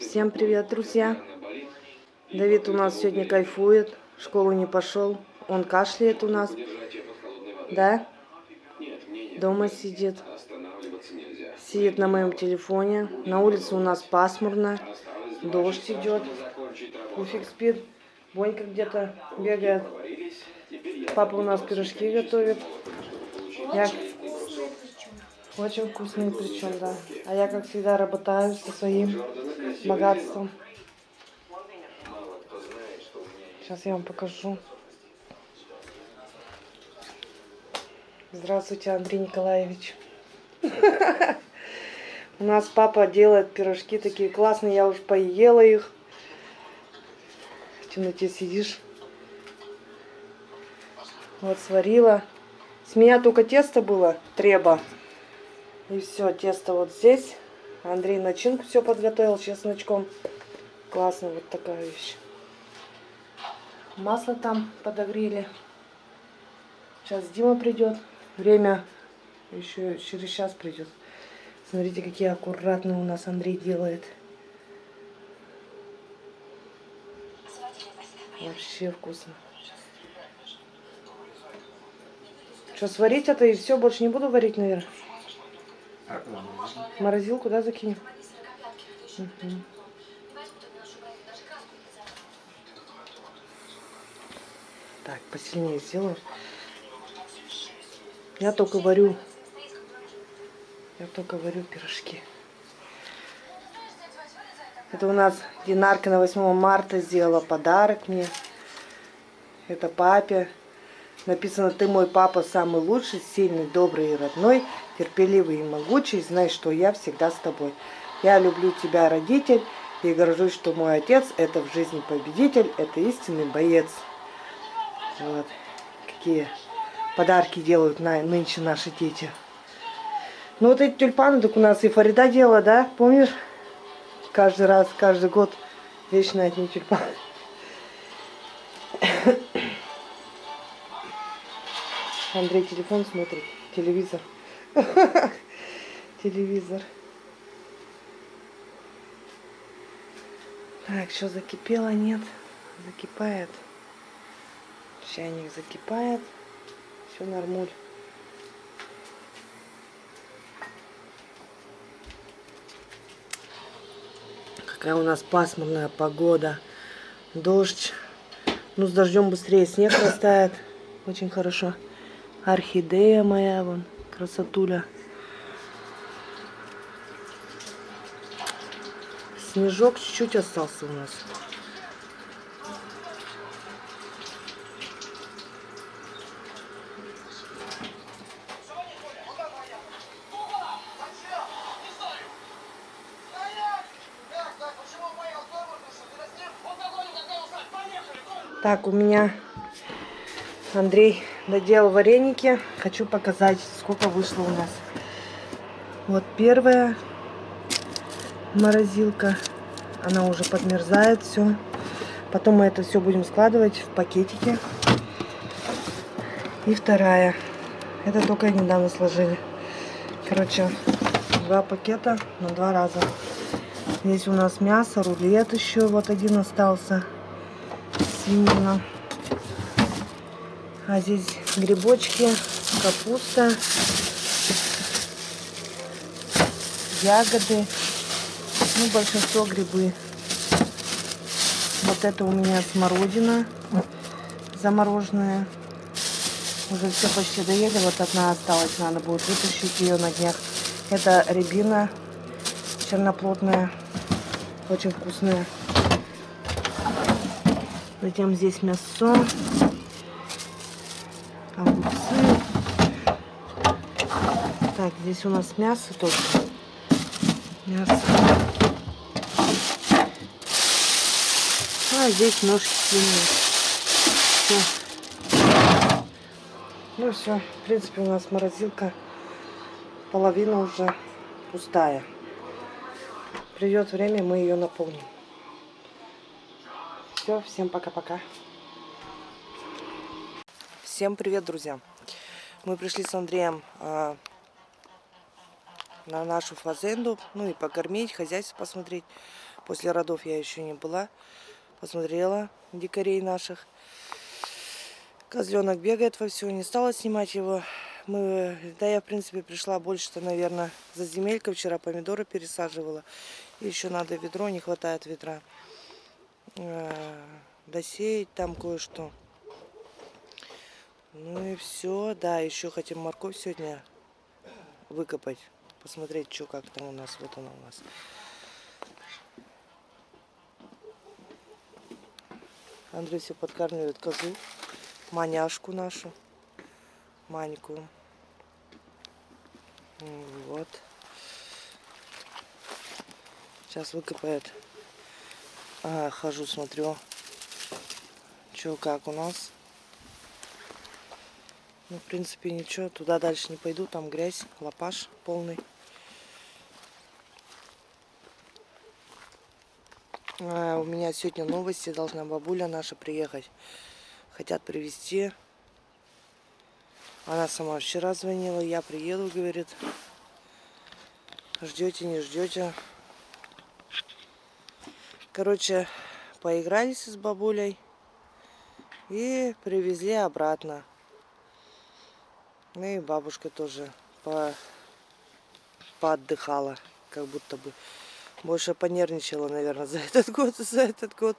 Всем привет, друзья! Давид у нас сегодня кайфует, в школу не пошел. Он кашляет у нас, да? Дома сидит. Сидит на моем телефоне. На улице у нас пасмурно. Дождь идет. Пуфик спит. Бонька где-то бегает. Папа у нас пирожки готовит. Я... Очень вкусные причем, да. А я, как всегда, работаю со своим богатством. Сейчас я вам покажу. Здравствуйте, Андрей Николаевич. У нас папа делает пирожки такие классные. Я уже поела их. В темноте сидишь. Вот сварила. С меня только тесто было, треба. И все, тесто вот здесь. Андрей начинку все подготовил чесночком. Классно, вот такая вещь. Масло там подогрели. Сейчас Дима придет. Время еще через час придет. Смотрите, какие аккуратные у нас Андрей делает. Вообще вкусно. Что, сварить это и все? Больше не буду варить, наверное? Морозилку, да, закинем? Угу. Так, посильнее сделаю. Я только варю. Я только варю пирожки. Это у нас Динарка на 8 марта сделала подарок мне. Это папе. Написано, ты мой папа самый лучший, сильный, добрый и родной, терпеливый и могучий. Знай, что я всегда с тобой. Я люблю тебя, родитель, и горжусь, что мой отец – это в жизни победитель, это истинный боец. Вот. Какие подарки делают на, нынче наши дети. Ну вот эти тюльпаны, так у нас и Фарида делала, да? Помнишь? Каждый раз, каждый год вечно одни тюльпаны. Андрей телефон смотрит, телевизор. Телевизор. Так, что закипело? Нет. Закипает. Чайник закипает. Все нормуль. Какая у нас пасмурная погода. Дождь. Ну, с дождем быстрее снег растает. Очень хорошо. Орхидея моя, вон, красотуля. Снежок чуть-чуть остался у нас. Так, у меня Андрей доделал вареники. Хочу показать, сколько вышло у нас. Вот первая морозилка. Она уже подмерзает все. Потом мы это все будем складывать в пакетики. И вторая. Это только недавно сложили. Короче, два пакета на два раза. Здесь у нас мясо, рулет еще. Вот один остался. Свинина. А здесь грибочки, капуста, ягоды. Ну, большинство грибы. Вот это у меня смородина замороженная. Уже все почти доели. Вот одна осталась. Надо будет вытащить ее на днях. Это рябина черноплотная. Очень вкусная. Затем здесь мясо огурцы. Так, здесь у нас мясо только. Мясо. А здесь ножки свиные. Все. Ну все, в принципе у нас морозилка половина уже пустая. Придет время, мы ее наполним. Все, всем пока-пока. Всем привет, друзья! Мы пришли с Андреем э, на нашу фазенду, ну и покормить, хозяйство посмотреть. После родов я еще не была. Посмотрела дикарей наших. Козленок бегает во все, не стала снимать его. Мы, да я, в принципе, пришла больше-то, наверное, за земелькой. Вчера помидоры пересаживала. Еще надо ведро, не хватает ведра. А, досеять там кое-что. Ну и все. Да, еще хотим морковь сегодня выкопать. Посмотреть, что как там у нас. Вот она у нас. Андрей все подкармливает козу маняшку нашу, Маньку. Вот. Сейчас выкопает. А, хожу, смотрю, что как у нас. Ну, в принципе, ничего. Туда дальше не пойду. Там грязь, лопаш полный. А, у меня сегодня новости. Должна бабуля наша приехать хотят привезти. Она сама вчера звонила, я приеду, говорит. Ждете, не ждете. Короче, поигрались с бабулей и привезли обратно. Ну и бабушка тоже по... поотдыхала, как будто бы. Больше понервничала, наверное, за этот год, за этот год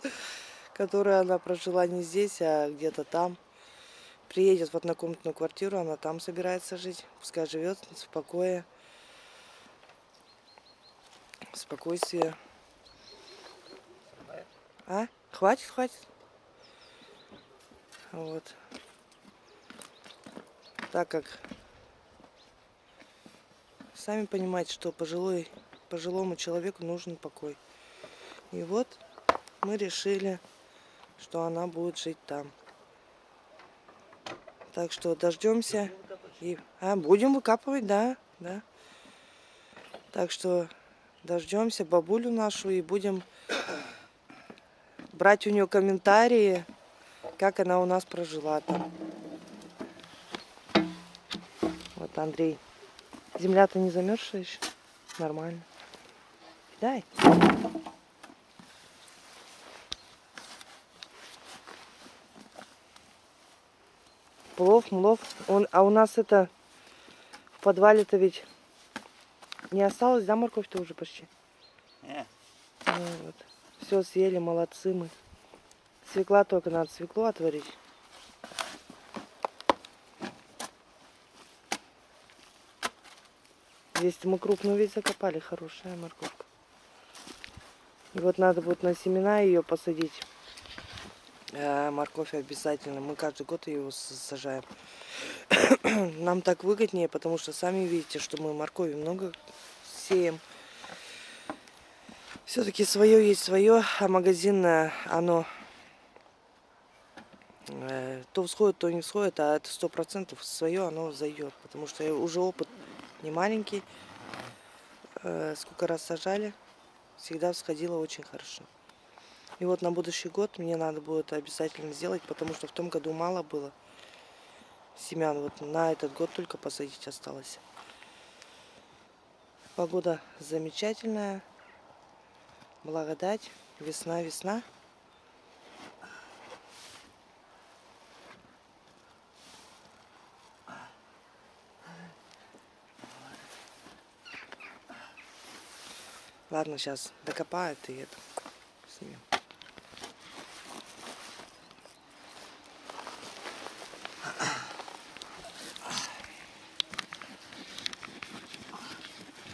которую она прожила не здесь, а где-то там. Приедет в однокомнатную квартиру, она там собирается жить. Пускай живет в покое, в спокойствии. А? Хватит, хватит. Вот. Так как сами понимаете, что пожилой, пожилому человеку нужен покой. И вот мы решили что она будет жить там. Так что дождемся. И... А, будем выкапывать, да, да. Так что дождемся бабулю нашу и будем брать у нее комментарии, как она у нас прожила там. Вот Андрей. Земля-то не замерзшая еще? Нормально. Дай. Плов, млов. Он, а у нас это в подвале-то ведь не осталось, да, морковь-то уже почти? Не. Ну, вот. Все съели, молодцы мы. Свекла только надо свеклу отварить. Здесь мы крупную ведь закопали, хорошая морковка. И вот надо будет на семена ее посадить. Э, морковь обязательно. Мы каждый год ее сажаем. Нам так выгоднее, потому что сами видите, что мы моркови много сеем. Все-таки свое есть свое, а магазинное, оно э, то всходит, то не всходит, а это сто процентов свое оно зайдет, потому что уже опыт не маленький, э, сколько раз сажали, всегда всходило очень хорошо. И вот на будущий год мне надо будет обязательно сделать, потому что в том году мало было семян. Вот на этот год только посадить осталось. Погода замечательная. Благодать. Весна, весна. Ладно, сейчас докопают и это снимем.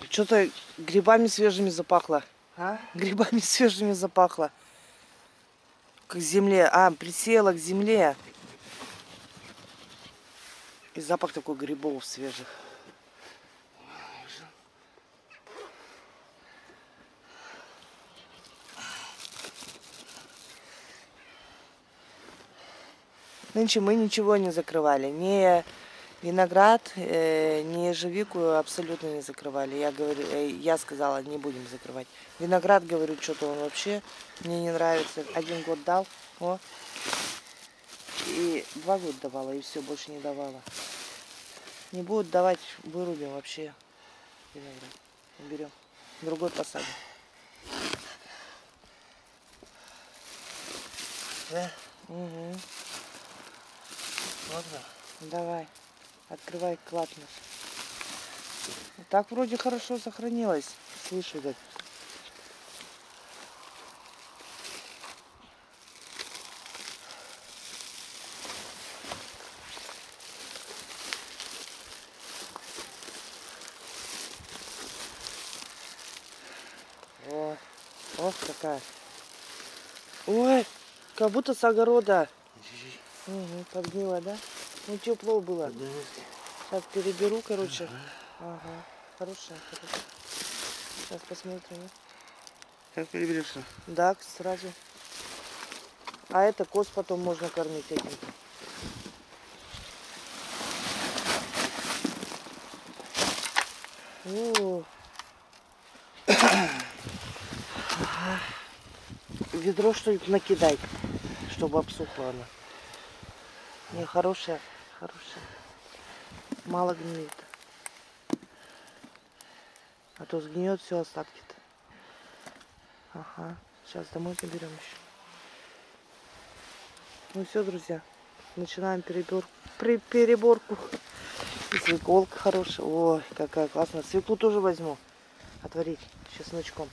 Что-то грибами свежими запахло. А? Грибами свежими запахло. К земле. А, присела к земле. И запах такой грибов свежих. Нынче мы ничего не закрывали. Не Виноград, э, не ежевику абсолютно не закрывали. Я, говорю, э, я сказала, не будем закрывать. Виноград, говорю, что-то он вообще мне не нравится. Один год дал, о. И два года давала, и все, больше не давала. Не будут давать, вырубим вообще виноград. Уберем. Другой посадим. Да? Угу. Ладно. Давай. Открывай клад наш. Так вроде хорошо сохранилось. Слышу, так. О, ох, какая. Ой, как будто с огорода. Угу, подгнила, да? Ну, тепло было. Поднимись. Сейчас переберу, короче. Ага, хорошая, хорошая. Сейчас посмотрим. Как переберешься? Да, сразу. А это коз потом можно кормить этим. О. Ага. Ведро что-нибудь накидай, чтобы обсухла она. Не, хорошая, хорошая. Мало гниет. А то сгниет все остатки-то. Ага. Сейчас домой заберем еще. Ну все, друзья. Начинаем перебор... при- переборку. Свеколка хорошая. Ой, какая классная. Свеклу тоже возьму. Отварить чесночком.